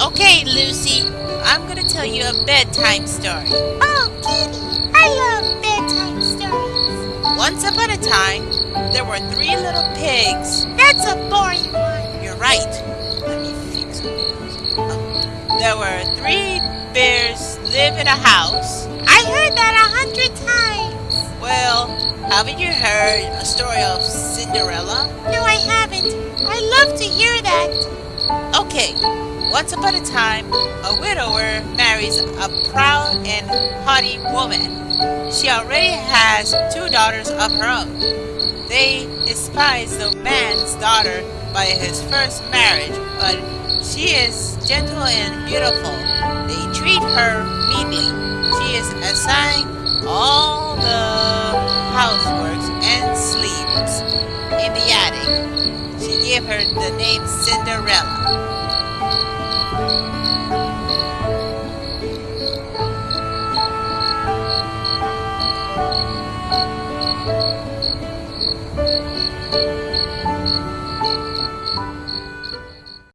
Okay, Lucy, I'm gonna tell you a bedtime story. Oh, Kitty, I love bedtime stories. Once upon a time, there were three little pigs. That's a boring one. You're right. Let me fix it. There were three bears live in a house. Haven't you heard a story of Cinderella? No, I haven't. I love to hear that. Okay, once upon a time, a widower marries a proud and haughty woman. She already has two daughters of her own. They despise the man's daughter by his first marriage, but she is gentle and beautiful. They treat her meanly. She is assigned all sleeps in the attic. She gave her the name Cinderella.